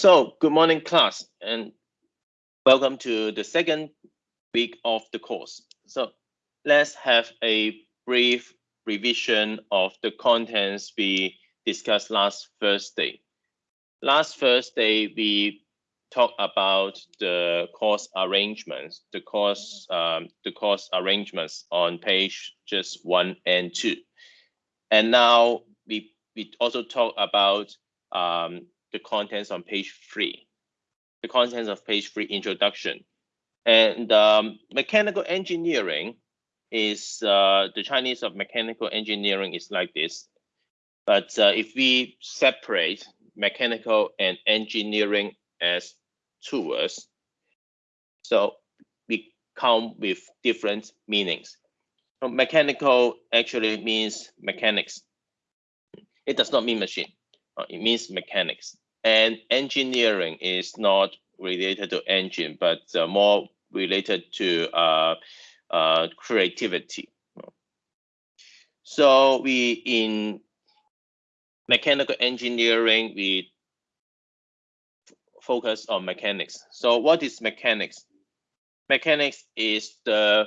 So, good morning, class, and welcome to the second week of the course. So, let's have a brief revision of the contents we discussed last Thursday. Last Thursday, we talked about the course arrangements, the course, um, the course arrangements on page just one and two. And now we, we also talk about um, the contents on page three, the contents of page three introduction. And um, mechanical engineering is uh, the Chinese of mechanical engineering is like this. But uh, if we separate mechanical and engineering as two words, so we come with different meanings. So mechanical actually means mechanics. It does not mean machine. Uh, it means mechanics. And engineering is not related to engine, but uh, more related to uh, uh, creativity. So we in mechanical engineering, we focus on mechanics. So what is mechanics? Mechanics is the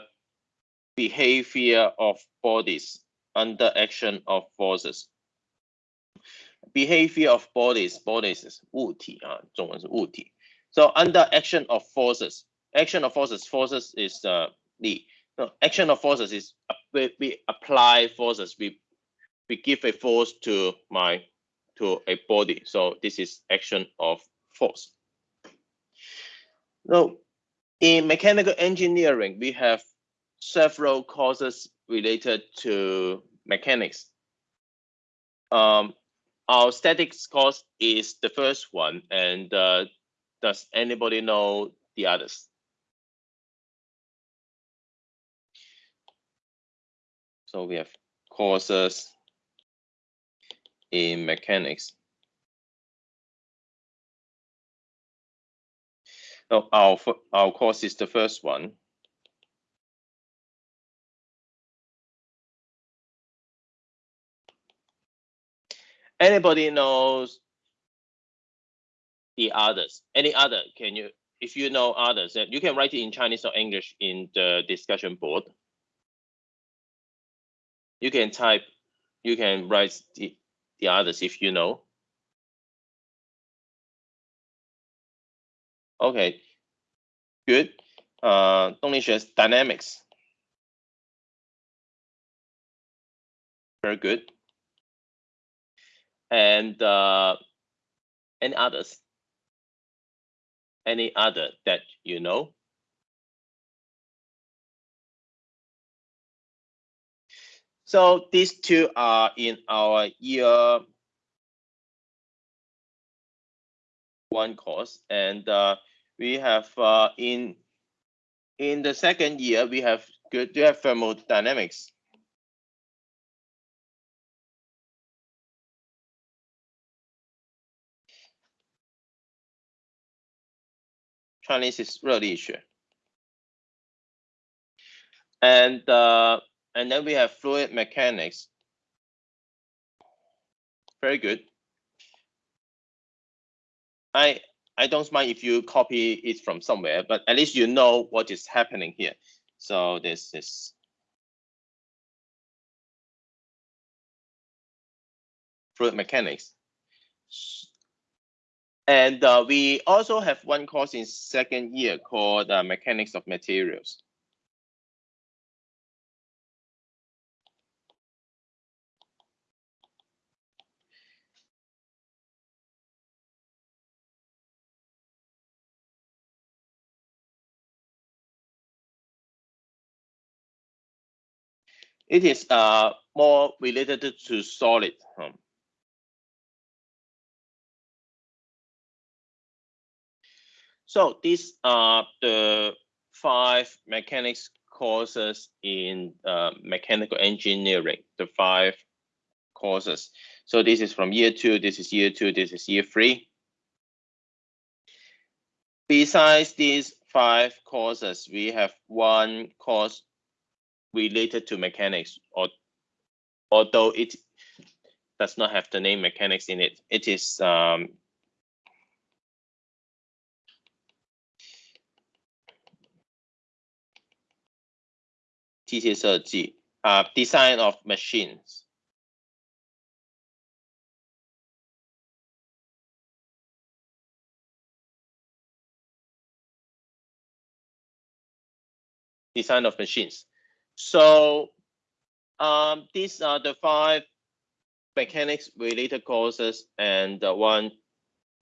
behavior of bodies under action of forces behavior of bodies, bodies is 物体啊，中文是物体. So under action of forces, action of forces, forces is uh, the no, action of forces is uh, we, we apply forces, we we give a force to my to a body. So this is action of force. Now, in mechanical engineering, we have several courses related to mechanics. Um, our statics course is the first one, and uh, does anybody know the others? So we have courses in mechanics. No, our our course is the first one. Anybody knows the others? Any other? Can you, if you know others, you can write it in Chinese or English in the discussion board. You can type, you can write the, the others if you know. Okay, good. Uh, Dongli dynamics. Very good and uh, any others? Any other that you know? So these two are in our year one course, and uh, we have uh, in in the second year we have good we have thermodynamics Chinese is 热力学. And uh, and then we have fluid mechanics. Very good. I I don't mind if you copy it from somewhere, but at least you know what is happening here. So this is fluid mechanics. And uh, we also have one course in second year called uh, Mechanics of Materials. It is uh, more related to solid. Um, So these are the five mechanics courses in uh, mechanical engineering, the five courses. So this is from year two, this is year two, this is year three. Besides these five courses, we have one course related to mechanics, or although it does not have the name mechanics in it, it is um, 机械设计 uh, design of machines. Design of machines. So um, these are the five mechanics related courses and the one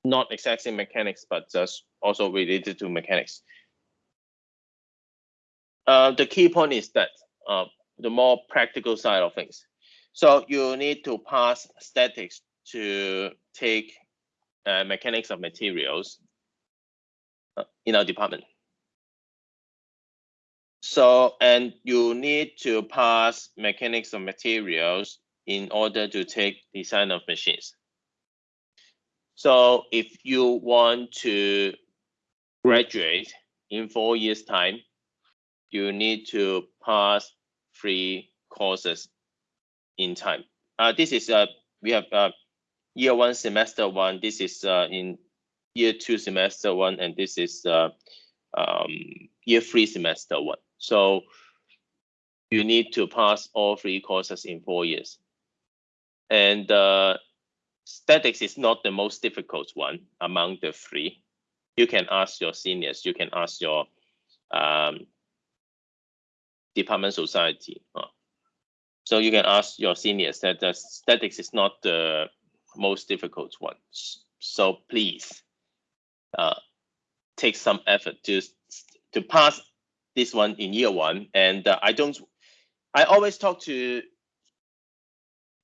not exactly mechanics, but just also related to mechanics. Uh, the key point is that uh, the more practical side of things. So you need to pass statics to take uh, mechanics of materials uh, in our department. So, and you need to pass mechanics of materials in order to take design of machines. So if you want to graduate in four years time, you need to pass three courses in time. Uh, this is uh, we have uh, year one semester one. This is uh, in year two semester one, and this is uh, um, year three semester one. So you need to pass all three courses in four years. And uh, statics is not the most difficult one among the three. You can ask your seniors, you can ask your um, department society. Uh, so you can ask your seniors that the statics is not the most difficult one. So please uh, take some effort to to pass this one in year one. And uh, I don't, I always talk to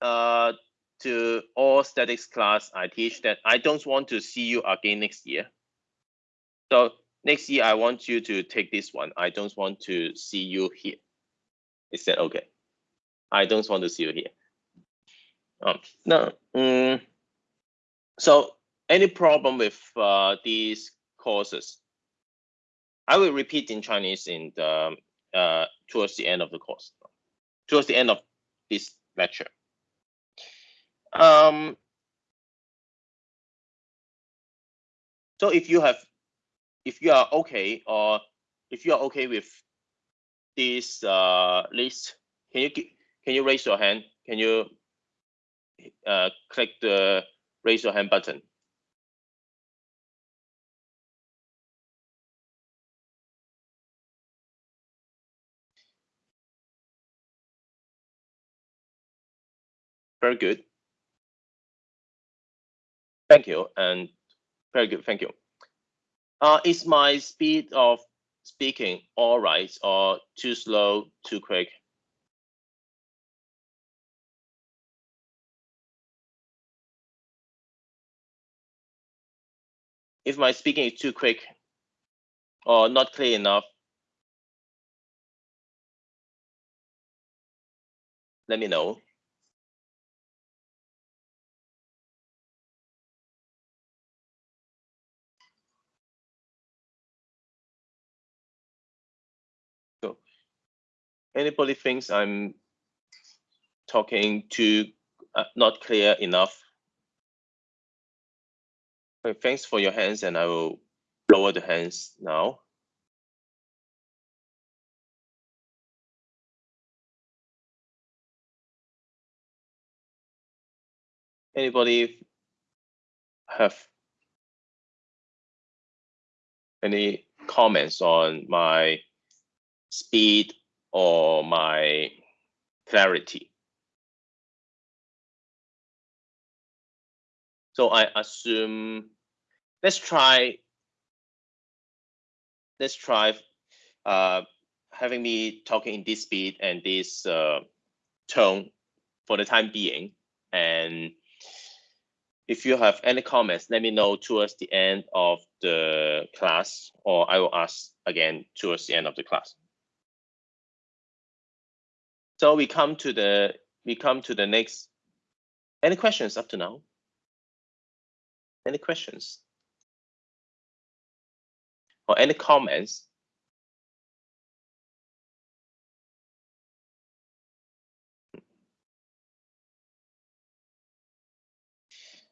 uh, to all statics class I teach that I don't want to see you again next year. So next year I want you to take this one. I don't want to see you here. Is that okay? I don't want to see you here. Um, no. Um, so any problem with uh, these courses? I will repeat in Chinese in the uh, towards the end of the course, towards the end of this lecture. Um, so if you have, if you are okay, or if you are okay with this uh, list, can you can you raise your hand? Can you uh, click the raise your hand button? Very good. Thank you, and very good, thank you. Uh, is my speed of speaking all right, or too slow, too quick? If my speaking is too quick or not clear enough, let me know. Anybody thinks I'm talking too uh, not clear enough? Okay, thanks for your hands and I will lower the hands now. Anybody have any comments on my speed or my clarity. So I assume, let's try, let's try uh, having me talking in this speed and this uh, tone for the time being. And if you have any comments, let me know towards the end of the class, or I will ask again towards the end of the class. So we come to the we come to the next. Any questions up to now? Any questions? Or any comments?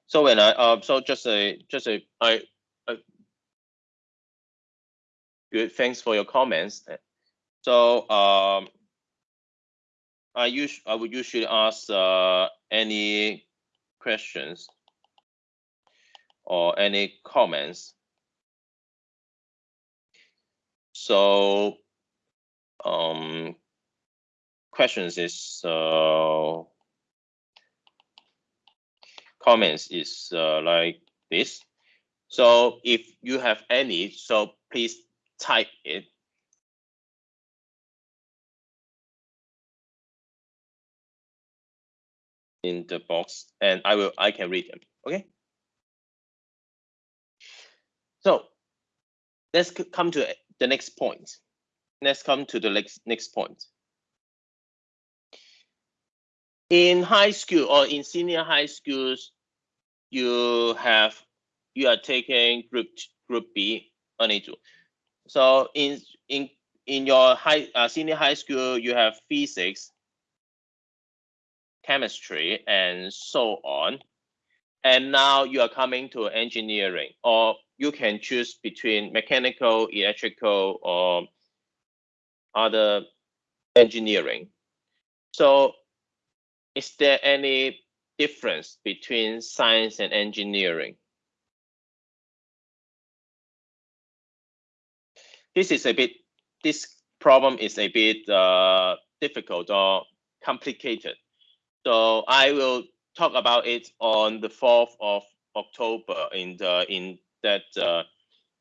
So when I uh, so just a just a I, I good thanks for your comments. So um I us I would usually ask uh, any questions or any comments. So um, questions is uh, comments is uh, like this. So if you have any, so please type it. In the box and I will I can read them. Okay. So let's come to the next point. Let's come to the next next point. In high school or in senior high schools, you have you are taking group group B two. So in in in your high uh, senior high school, you have physics, chemistry, and so on. And now you are coming to engineering, or you can choose between mechanical, electrical, or other engineering. So is there any difference between science and engineering? This is a bit, this problem is a bit uh, difficult or complicated. So I will talk about it on the 4th of October in the in that uh,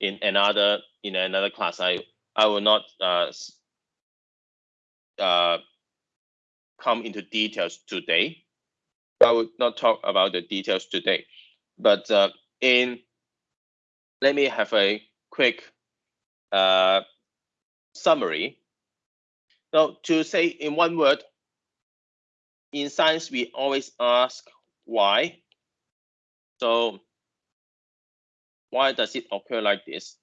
in another in another class. I I will not uh, uh, come into details today. I will not talk about the details today, but uh, in let me have a quick uh, summary. So to say in one word, in science, we always ask why. So why does it occur like this?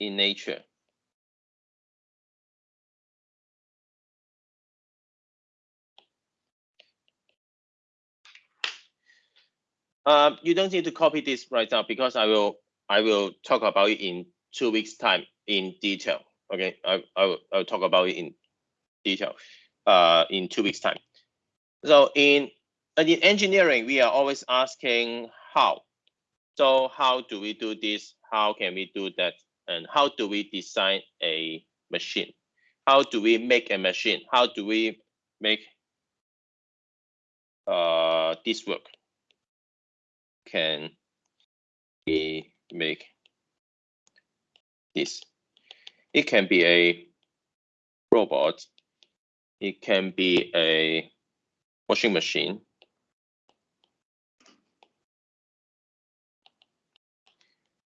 in nature. Um, you don't need to copy this right now because I will I will talk about it in two weeks time in detail. Okay, I, I will I'll talk about it in detail uh, in two weeks time. So in in engineering, we are always asking how. So how do we do this? How can we do that? And how do we design a machine? How do we make a machine? How do we make uh, this work? Can we make this? It can be a robot. It can be a washing machine.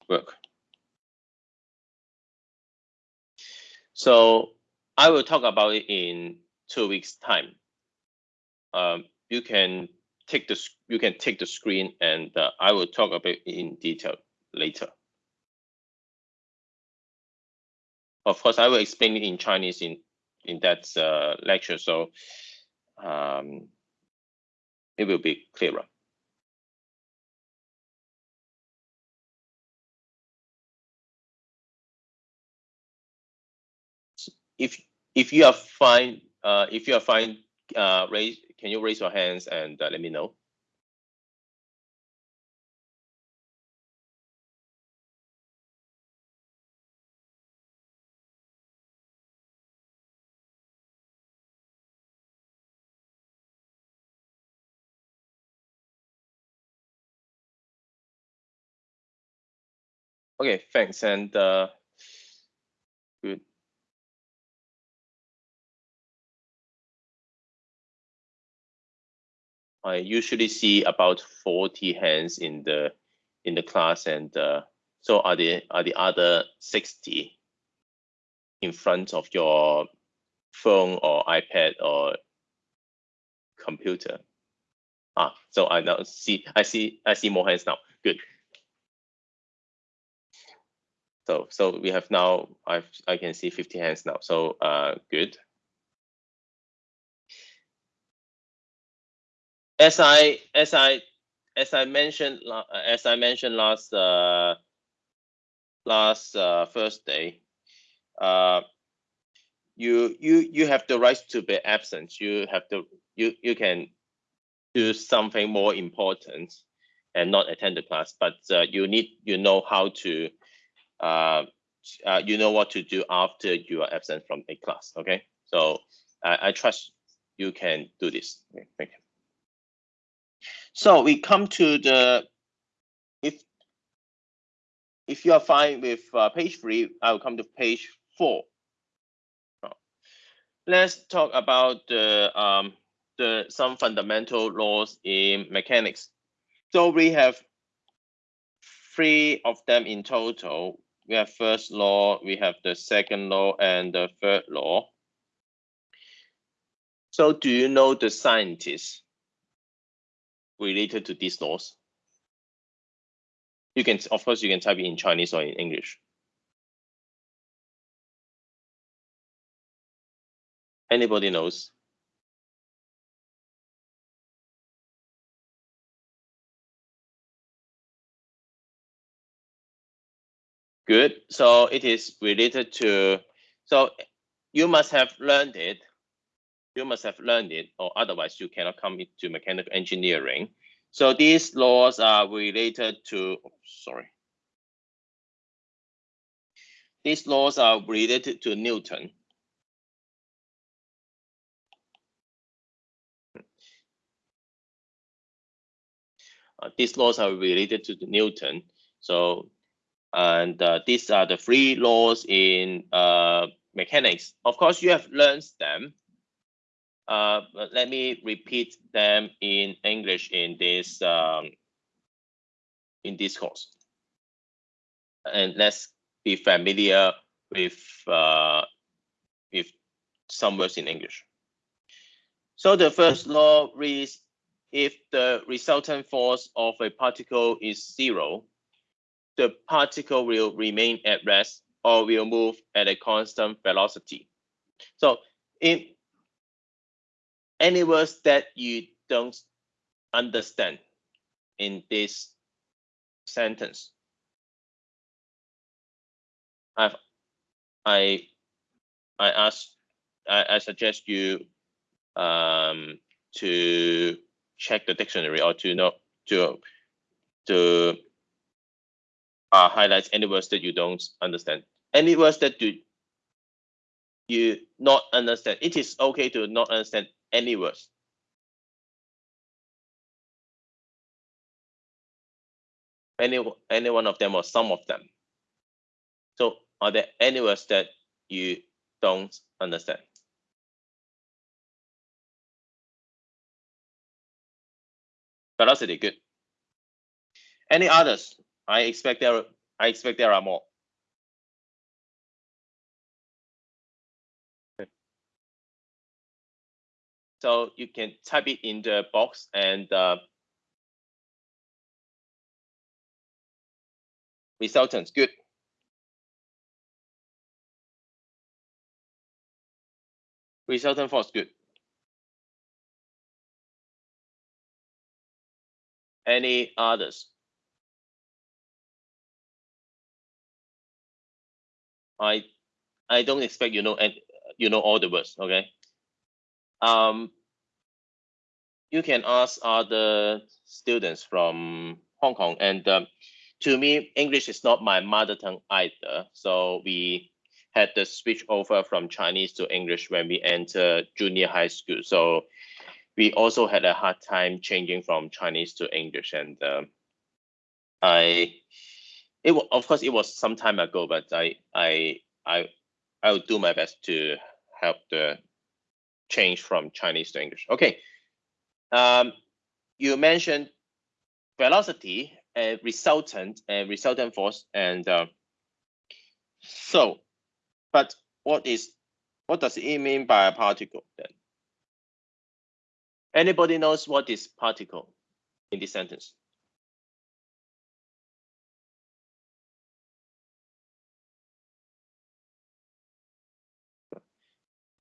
Work. So I will talk about it in two weeks time. Um, you can take the you can take the screen and uh, I will talk about it in detail later. Of course, I will explain it in Chinese in in that uh, lecture, so um, it will be clearer. if if you are fine, uh, if you are fine, uh, raise can you raise your hands and uh, let me know? Okay, thanks. And uh, good. I usually see about 40 hands in the in the class, and uh, so are the are the other 60 in front of your phone or iPad or computer. Ah, so I now see I see I see more hands now. Good. So so we have now I've I can see 50 hands now. So uh good. as I as I as I mentioned as I mentioned last uh, last uh, Thursday, uh, you you you have the right to be absent. You have to you you can do something more important and not attend the class, but uh, you need you know how to uh, uh, you know what to do after you are absent from a class. Okay, so I, I trust you can do this. Okay, thank you. So we come to the if if you are fine with uh, page three, I will come to page four. Let's talk about the um, the some fundamental laws in mechanics. So we have three of them in total. We have first law, we have the second law, and the third law. So do you know the scientists related to these laws? You can, of course, you can type it in Chinese or in English. Anybody knows? Good. So it is related to, so you must have learned it. You must have learned it, or otherwise you cannot come into mechanical engineering. So these laws are related to, oh, sorry. These laws are related to Newton. Uh, these laws are related to Newton. So, and uh, these are the three laws in uh, mechanics. Of course, you have learned them. Uh, let me repeat them in English in this um, in this course. And let's be familiar with uh, with some words in English. So the first law reads if the resultant force of a particle is zero, the particle will remain at rest or will move at a constant velocity. So in any words that you don't understand in this sentence, I've, I I ask I, I suggest you um, to check the dictionary or to know to to uh, highlight any words that you don't understand. Any words that you you not understand. It is okay to not understand any words. Any any one of them or some of them. So are there any words that you don't understand? velocity, good. Any others? I expect there, I expect there are more. So you can type it in the box and uh, resultants, good. Resultant force, good. Any others? I I don't expect you know and you know all the words, okay? Um, you can ask other students from Hong Kong, and um, to me, English is not my mother tongue either. So we had the switch over from Chinese to English when we enter junior high school. So we also had a hard time changing from Chinese to English, and uh, I, it of course it was some time ago, but I I I I will do my best to help the change from Chinese to English. Okay, um, you mentioned velocity and resultant and resultant force, and uh, so, but what is what does it mean by a particle then? Anybody knows what is particle in this sentence?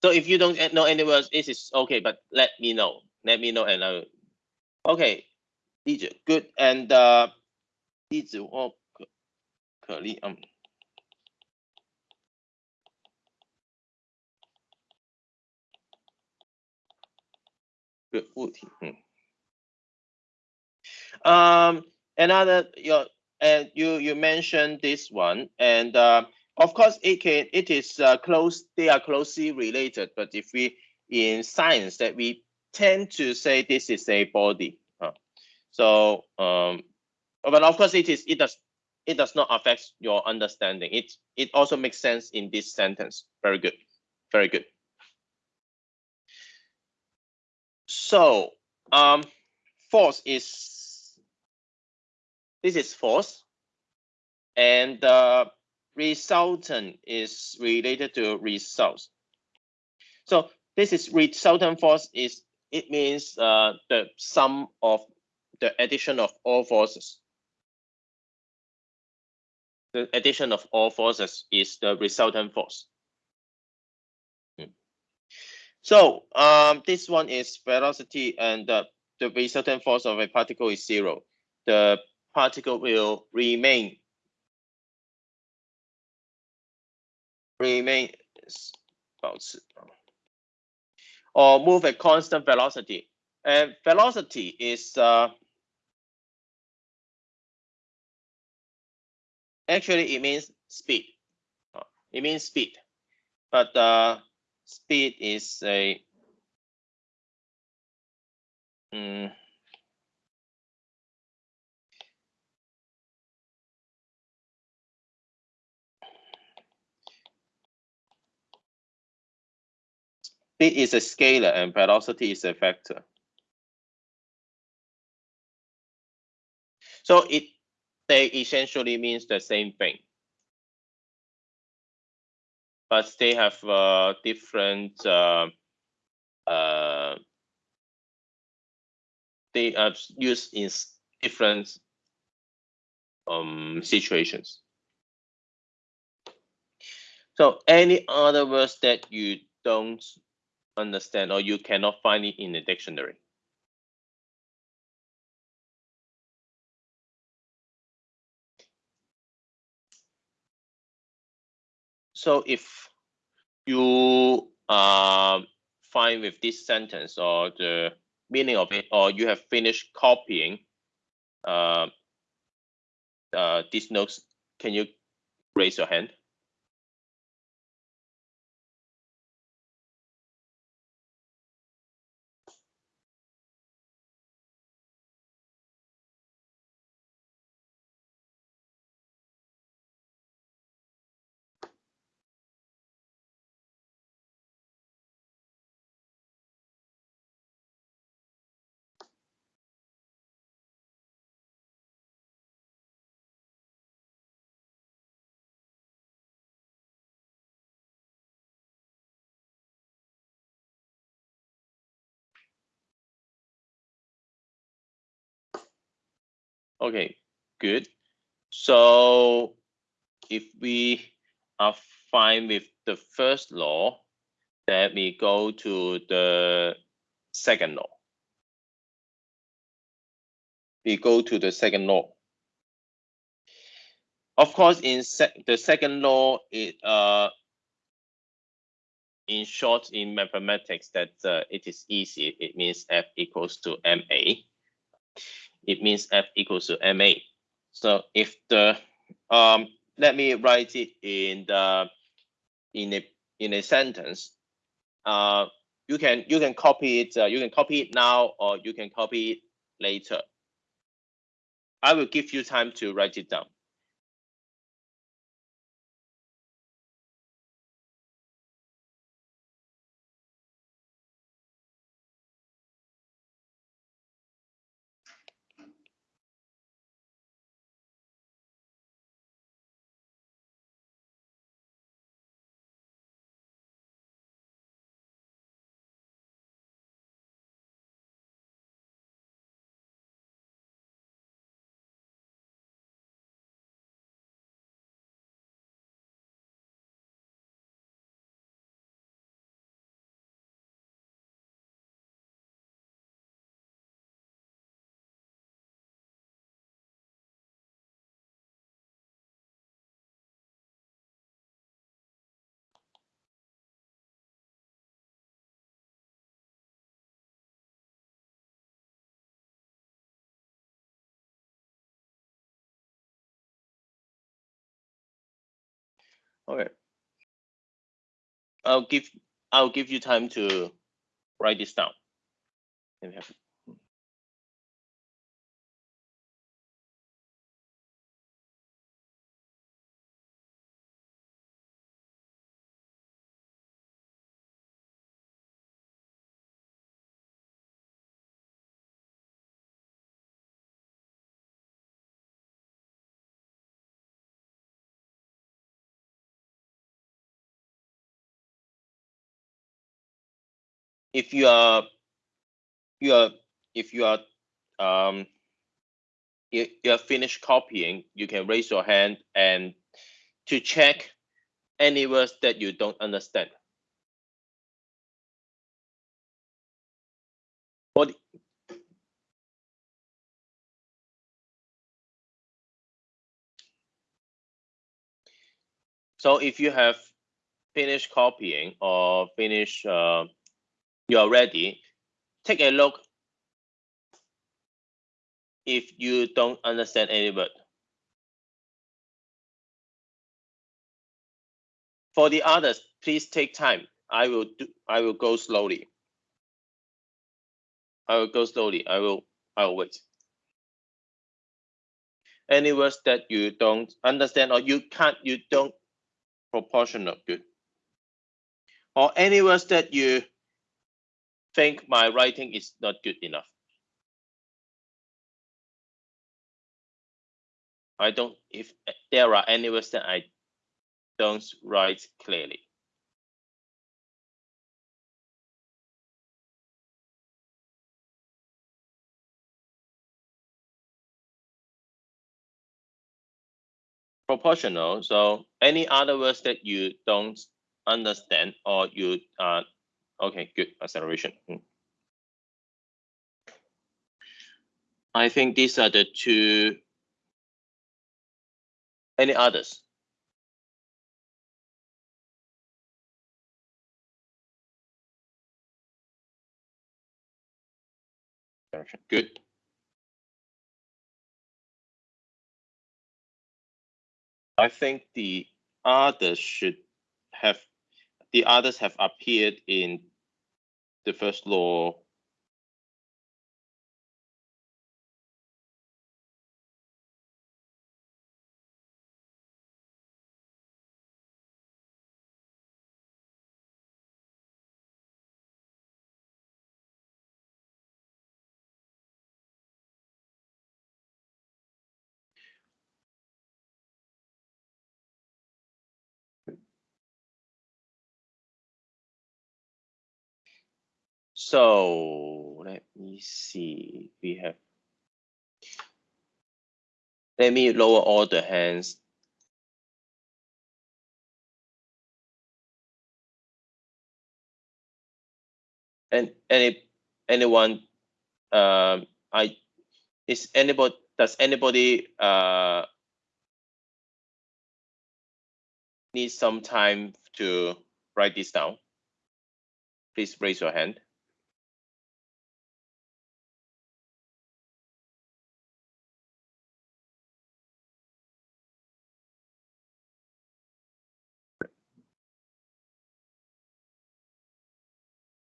So if you don't know any words, it is okay, but let me know. Let me know and I will. Okay, Liju, good. And uh, Curly, oh, um. Hmm. Um, another your and you you mentioned this one and uh, of course it can it is uh, close. They are closely related, but if we in science that we tend to say this is a body. So um, but of course it is it does it does not affect your understanding. It it also makes sense in this sentence. Very good, very good. So um, force is this is force, and uh, resultant is related to results. So this is resultant force is it means uh, the sum of the addition of all forces the addition of all forces is the resultant force. Hmm. So um, this one is velocity and the, the resultant force of a particle is zero. The particle will remain remain or move at constant velocity. And velocity is uh, Actually, it means speed. Uh, it means speed, but uh, speed is a mm, speed is a scalar and velocity is a vector. So it they essentially means the same thing. But they have uh, different, uh, uh, they are used in different um, situations. So any other words that you don't understand or you cannot find it in the dictionary? So if you uh, find with this sentence or the meaning of it, or you have finished copying uh, uh, these notes, can you raise your hand? Okay, good. So if we are fine with the first law, then we go to the second law. We go to the second law. Of course, in sec the second law, it uh, in short, in mathematics, that uh, it is easy. It means F equals to MA it means F equals to MA. So if the, um, let me write it in the, in a, in a sentence. Uh, you can, you can copy it, uh, you can copy it now, or you can copy it later. I will give you time to write it down. Okay. I'll give I'll give you time to write this down. If you are you are if you are um you, you have finished copying, you can raise your hand and to check any words that you don't understand. What so if you have finished copying or finished uh, you're ready, take a look if you don't understand any word. For the others, please take time. I will do I will go slowly. I will go slowly. I will I will wait. Any words that you don't understand or you can't you don't proportional good. Or any words that you think my writing is not good enough. I don't if there are any words that I don't write clearly. Proportional, so any other words that you don't understand or you uh okay, good acceleration. Hmm. I think these are the two. Any others? Good. I think the others should have, the others have appeared in the first law. So let me see, we have. Let me lower all the hands. And any, anyone, um, I, is anybody, does anybody, uh, need some time to write this down? Please raise your hand.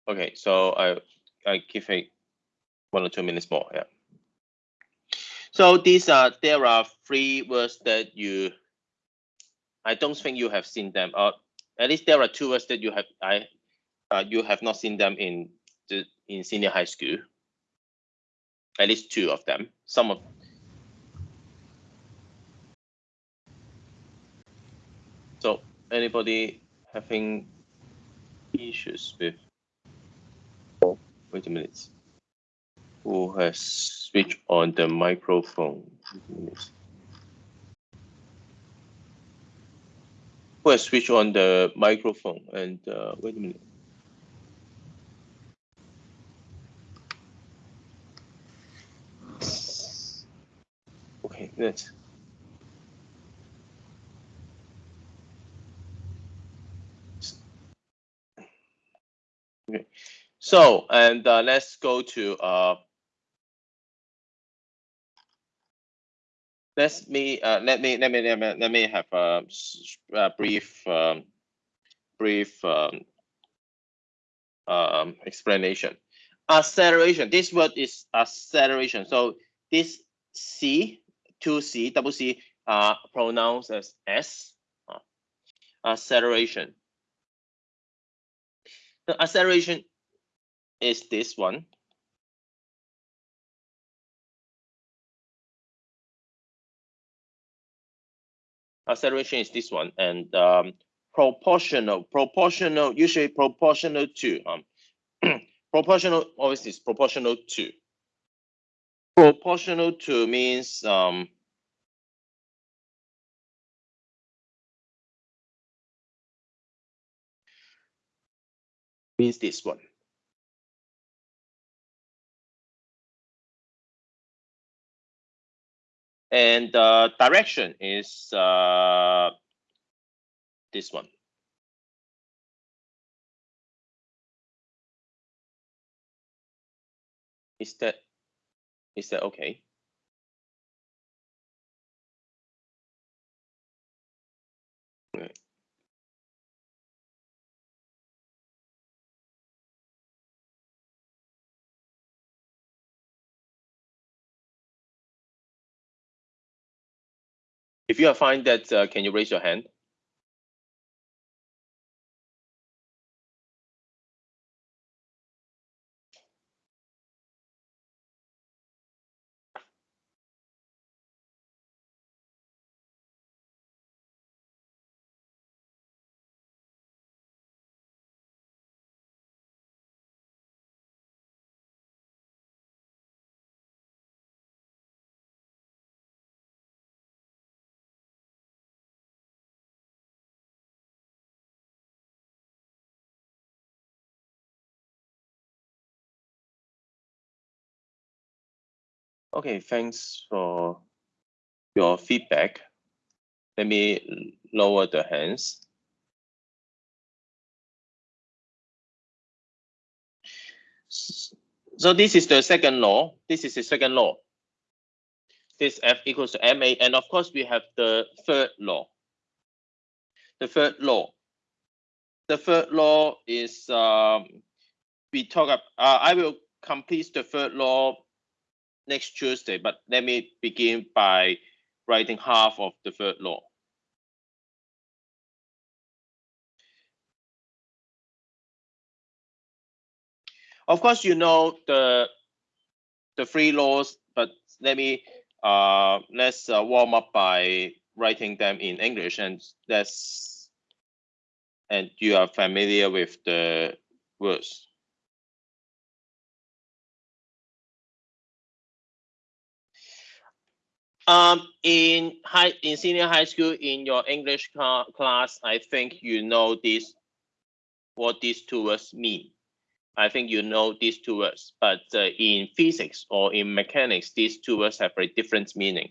Okay, so I, I give it one or two minutes more, yeah. So these are, there are three words that you, I don't think you have seen them, or at least there are two words that you have, I, uh, you have not seen them in the, in senior high school. At least two of them, some of. So anybody having issues with? Wait a minute. Who has switched on the microphone? Who has switched on the microphone? And uh, wait a minute. Okay, let's. Okay, so and uh, let's go to uh, let me uh, let me let me let me let me have a, a brief um, brief um, um, explanation. Acceleration. This word is acceleration. So this C, two C, double C, are pronounced as S. Uh, acceleration. The acceleration is this one. acceleration is this one, and um, proportional, proportional, usually proportional to, um, proportional always is proportional to. Proportional to means um, means this one. And the direction is uh, this one. Is that is that okay? If you are find that, uh, can you raise your hand? Okay, thanks for your feedback. Let me lower the hands. So this is the second law. This is the second law. This F equals to MA. And of course, we have the third law. The third law. The third law is um, we talk about, uh, I will complete the third law next Tuesday, but let me begin by writing half of the third law. Of course, you know the the three laws, but let me uh, let's uh, warm up by writing them in English, and let's and you are familiar with the words. Um, in high in senior high school, in your English class, I think you know this what these two words mean. I think you know these two words, but uh, in physics or in mechanics, these two words have a different meaning.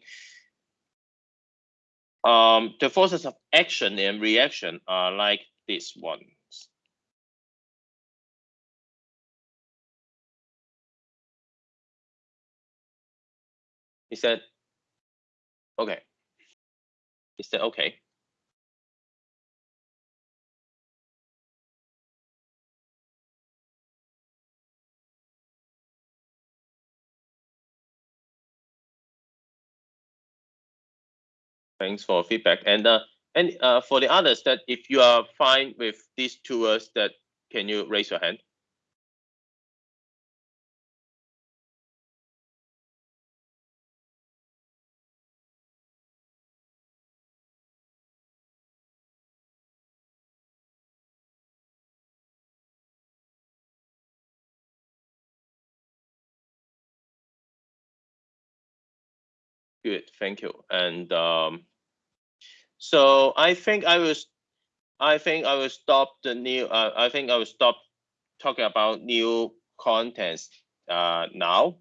Um, the forces of action and reaction are like this one. Is that Okay. Is that okay? Thanks for feedback. And uh, and uh, for the others that if you are fine with these two words, that can you raise your hand? Good, thank you. And um, so I think I was, I think I will stop the new. Uh, I think I will stop talking about new contents uh, now.